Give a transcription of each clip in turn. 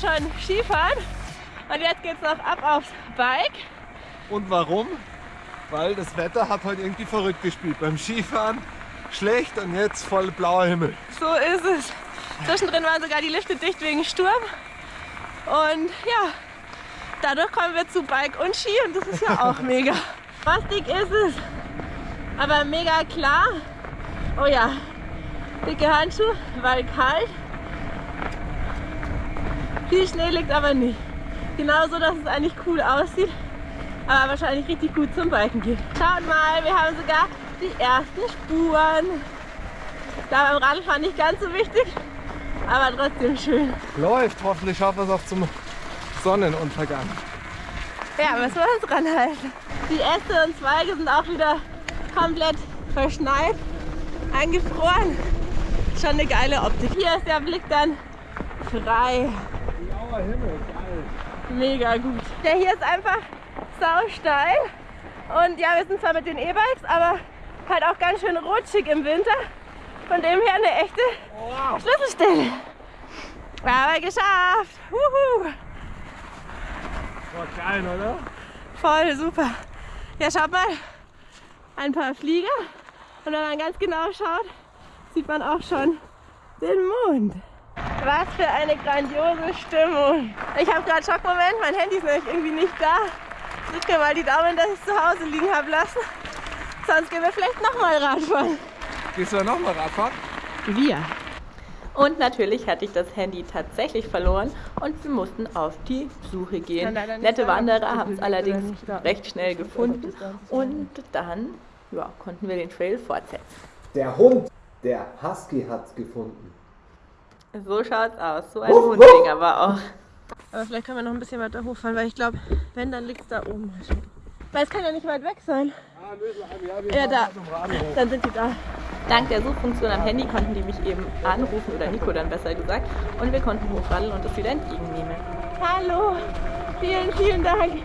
schon Skifahren und jetzt geht's noch ab aufs Bike. Und warum? Weil das Wetter hat heute irgendwie verrückt gespielt. Beim Skifahren schlecht und jetzt voll blauer Himmel. So ist es. Zwischendrin waren sogar die Lifte dicht wegen Sturm. Und ja, dadurch kommen wir zu Bike und Ski und das ist ja auch mega. Frostig ist es, aber mega klar. Oh ja, dicke Handschuhe, weil kalt. Viel Schnee liegt aber nicht. Genauso, dass es eigentlich cool aussieht, aber wahrscheinlich richtig gut zum Biken geht. Schaut mal, wir haben sogar die ersten Spuren. Da beim Radfahren nicht ganz so wichtig, aber trotzdem schön. Läuft, hoffentlich schaffen wir es auch zum Sonnenuntergang. Ja, müssen wir uns ranhalten. Die Äste und Zweige sind auch wieder komplett verschneit, eingefroren. Schon eine geile Optik. Hier ist der Blick dann frei. Blauer Himmel, geil. Mega gut. Der hier ist einfach sau steil. Und ja, wir sind zwar mit den E-Bikes, aber halt auch ganz schön rutschig im Winter. Von dem her eine echte Wow. Schlüsselstelle. Aber geschafft. Wuhu. War geil, oder? Voll super. Ja, schaut mal. Ein paar Flieger. Und wenn man ganz genau schaut, sieht man auch schon den Mond. Was für eine grandiose Stimmung. Ich habe gerade Schockmoment. Mein Handy ist nämlich irgendwie nicht da. Drückt mir mal die Daumen, dass ich es zu Hause liegen habe lassen. Sonst gehen wir vielleicht nochmal Radfahren. Gehst du nochmal Radfahren? Wir. Und natürlich hatte ich das Handy tatsächlich verloren und wir mussten auf die Suche gehen. Nette Wanderer es haben es allerdings recht schnell gefunden und dann ja, konnten wir den Trail fortsetzen. Der Hund, der Husky hat's gefunden. So schaut's aus. So ein Hundding aber auch. Aber vielleicht können wir noch ein bisschen weiter hochfahren, weil ich glaube, wenn, dann liegt es da oben. Weil es kann ja nicht weit weg sein. Ah, nö, ja, wir Ja, da. Dann sind die da. Dank der Suchfunktion am Handy konnten die mich eben anrufen oder Nico dann besser gesagt und wir konnten hochraddeln und es wieder entgegennehmen. Hallo. Vielen, vielen Dank.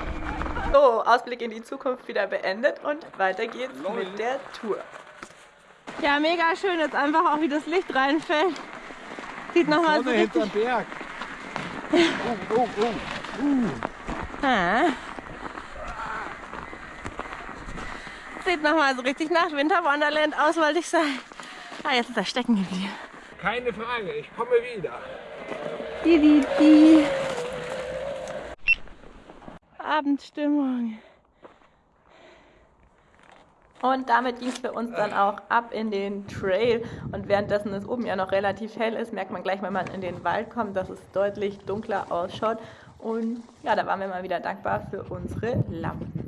So, Ausblick in die Zukunft wieder beendet und weiter geht's mit der Tour. Ja, mega schön. Jetzt einfach auch, wie das Licht reinfällt. Sieht nochmal so Sonne richtig. hinterm Berg. Oh, oh, oh. Ah. Sieht nochmal so richtig nach Winter Wonderland aus, wollte ich sagen. Ah, jetzt ist er stecken geblieben. Keine Frage, ich komme wieder. Die, die, die. Abendstimmung. Und damit ging es für uns dann auch ab in den Trail. Und währenddessen es oben ja noch relativ hell ist, merkt man gleich, wenn man in den Wald kommt, dass es deutlich dunkler ausschaut. Und ja, da waren wir mal wieder dankbar für unsere Lampen.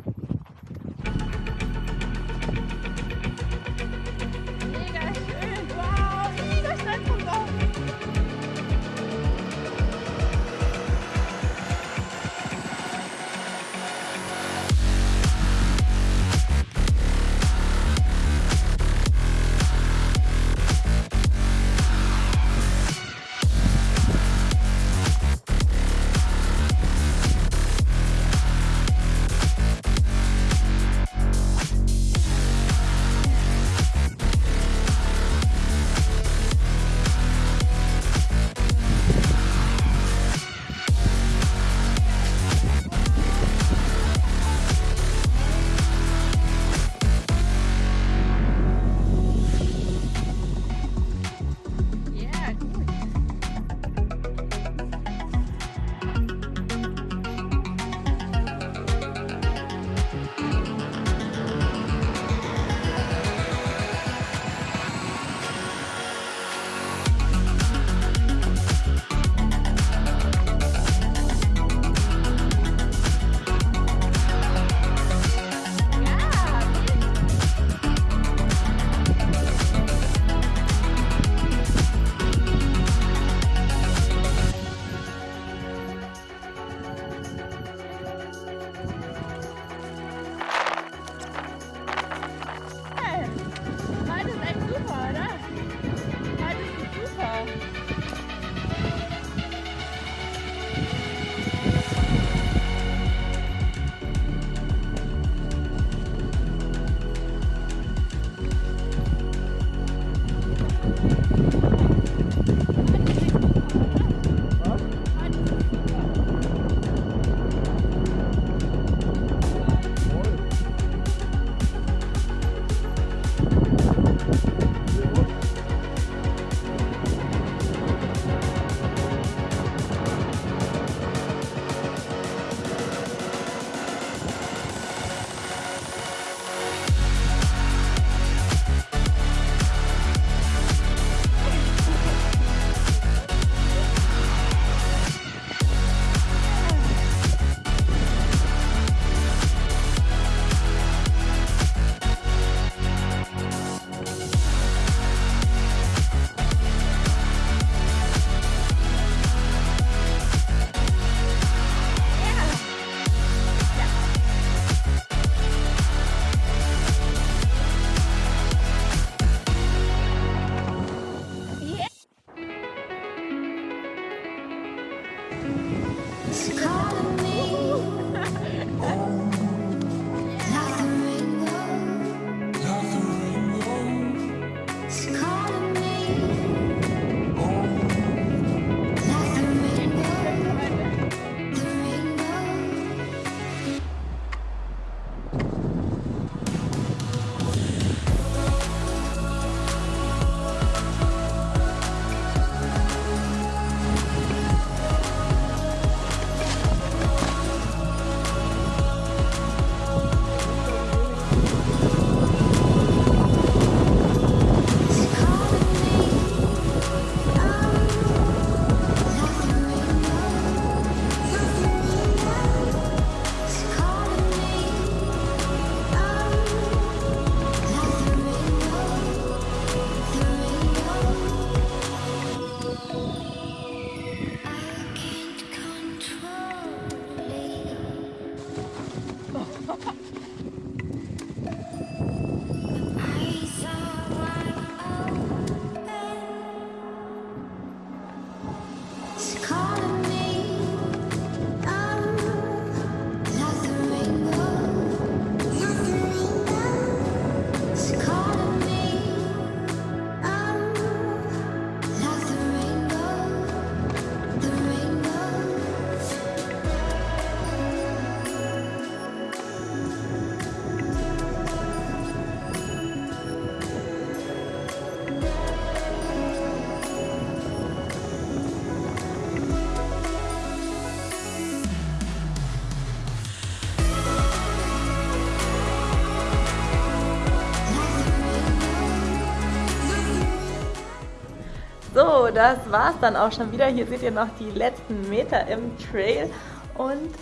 So, das war's dann auch schon wieder. Hier seht ihr noch die letzten Meter im Trail und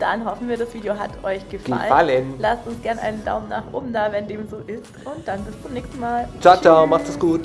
dann hoffen wir, das Video hat euch gefallen. Gefallen. Lasst uns gerne einen Daumen nach oben da, wenn dem so ist und dann bis zum nächsten Mal. Ciao, ciao, macht es gut.